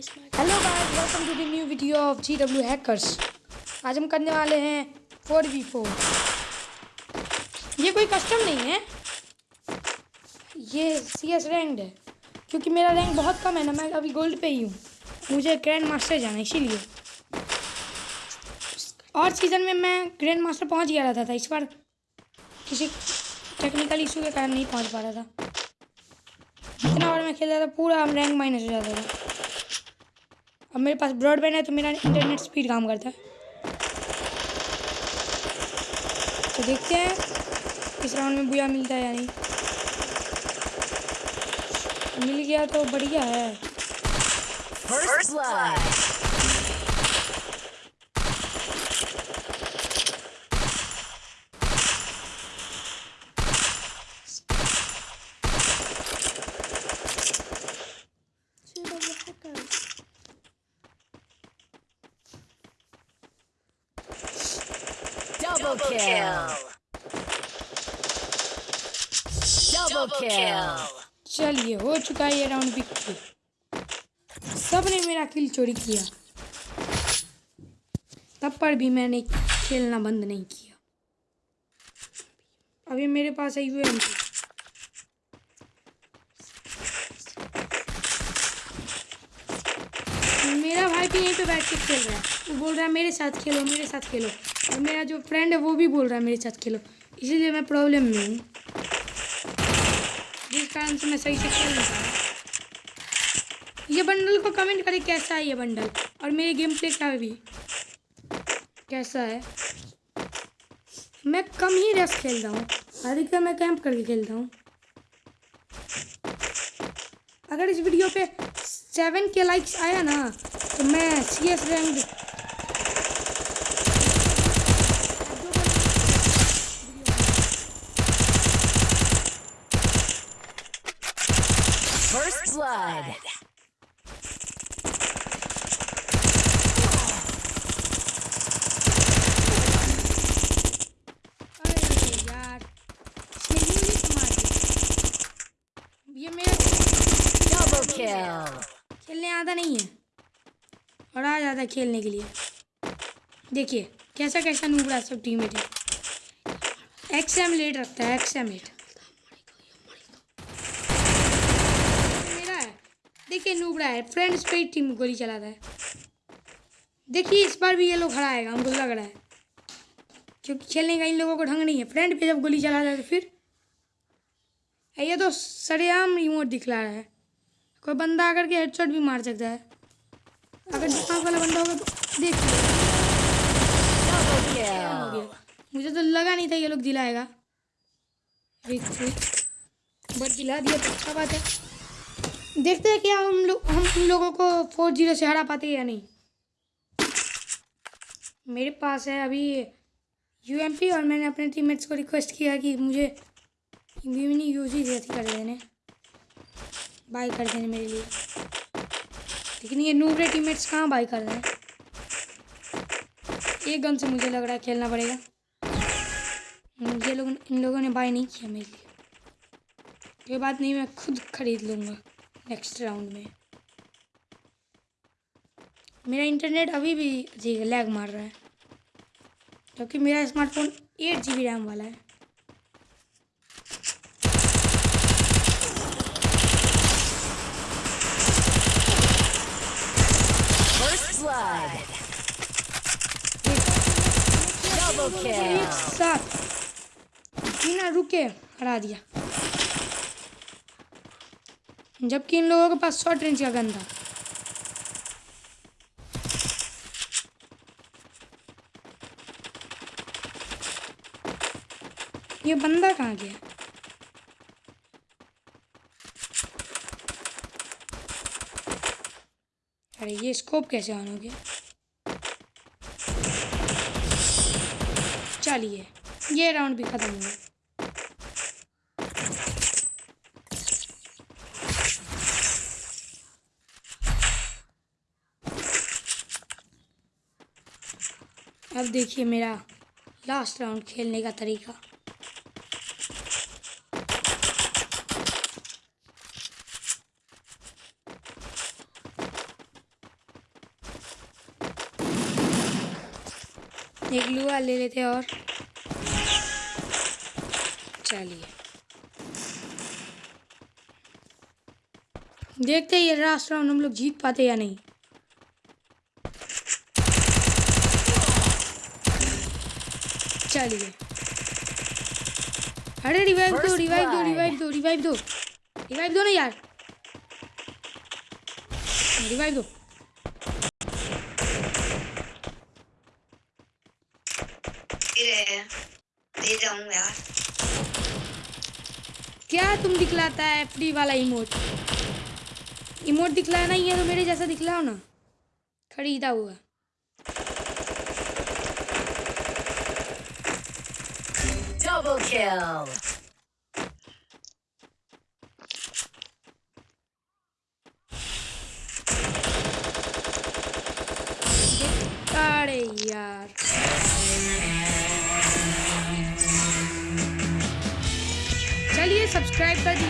Hello guys welcome to the new video of G W hackers आज हम करने वाले हैं फोर वी फोर ये कोई कस्टम नहीं है। ये सी एस रैंक्ड है, क्योंकि मेरा रैंक बहुत कम है ना, मैं अभी गोल्ड पे ही हूँ। मुझे ग्रैंड मास्टर जाना है, इसीलिए। और सीज़न में मैं ग्रैंड मास्टर पहुँच गया रहता था, इस बार किसी टेक्निकल इशू के कारण नहीं पहुँच पा रहा था। जितना बार मैं खेलता था, पूरा रैंक माइनस हो जाता था। अब मेरे पास ब्रॉडबैंड है तो मेरा इंटरनेट स्पीड काम करता है। तो देखते हैं इस राउंड में बुया मिलता है या नहीं। मिल गया तो बढ़िया है। First blood. Double kill. Double kill. चलिए हो चुका है ये राउंड विक्ट्री सबने मेरा किल चोरी किया। तब पर भी मैंने खेलना बंद नहीं किया। अभी मेरे पास है यू मेरा भाई भी यहीं पे बैठ के खेल रहा है। वो बोल रहा है मेरे साथ खेलो मेरे साथ खेलो। और मेरा जो फ्रेंड है, वो भी बोल रहा है मेरे साथ खेलो। इसीलिए मैं प्रॉब्लम में हूँ। जिस कारण से मैं सही से खेल नहीं पा ये बंडल को कमेंट करें, कैसा है ये बंडल और मेरे गेम प्ले का भी कैसा है? मैं कम ही रस खेलता हूँ। अधिकतर मैं कैंप करके खेलता हूँ। अगर इस वीडियो पे सेवन के लाइक्स आया ना तो मैं C S rank First blood. अरे यार इसने यूँ ही मार दिया। ये मेरा Double kill. खेलने आता नहीं है। और आ जाता है खेलने के लिए। देखिए कैसा कैसा नूबड़ा सब टीम है एक्स एम लेट रखता है एक्स एम एट मेरा है देखिए नूबड़ा है फ्रेंड्स पे टीम गोली चलाता है। देखिए इस बार भी ये लोग हराएगा हमको लग रहा है। क्योंकि खेलने का इन लोगों को ढंग नहीं है। फ्रेंड पे जब गोली चलाता है तो फिर? ये तो सरेआम रिमोट दिखला रहा है। कोई बंदा आकर के हेडशॉट भी मार सकता है। अगर दिमाग वाला बंदा होगा तो देख मुझे तो लगा नहीं था ये लोग दिलाएगा। बट दिला दिया तो अच्छा बात है। देखते हैं क्या हम लोग हम उन लोगों को फोर ज़ीरो से हरा पाते हैं या नहीं। मेरे पास है अभी यूएमपी और मैंने अपने टीममेट्स को रिक्वेस्ट किया कि मुझे मिनी यूज़ ही अथी कर देने। बाई कर देने मेरे लिए। लेकिन ये नूबरे टीममेट्स कहाँ बाई कर रहे हैं? एक गन से मुझे लग रहा है खेलना पड़ेगा। ये लोग, इन लोगों ने बाय नहीं किया मेरे लिए। कोई बात नहीं, मैं खुद खरीद लूँगा। नेक्स्ट राउंड में। मेरा इंटरनेट अभी भी जी लैग मार रहा है क्योंकि मेरा smartphone eight G B RAM वाला है। एक साथ। बिना रुके हरा दिया। जबकि इन लोगों के पास शॉर्ट रेंज का गन था। ये बंदा कहाँ गया? अरे ये स्कोप कैसे ऑन हो गया? चलिए, ये राउंड भी खत्म हुआ अब देखिए मेरा लास्ट राउंड खेलने का तरीका। एक लुआ ले लेते और चलिए। देखते ये लास्ट राउंड हम लोग जीत पाते या नहीं। चलिए। अरे रिवाइव दो रिवाइव दो रिवाइव दो रिवाइव दो। रिवाइव दो ना यार। रिवाइव दो। दे जाऊँगा यार। क्या तुम दिखलाता है फ्री वाला इमोट इमोट दिखलाना नहीं है तो मेरे जैसा दिखलाओ ना। खरीदा हुआ। Double kill. चलिए सब्सक्राइब कर दीजिए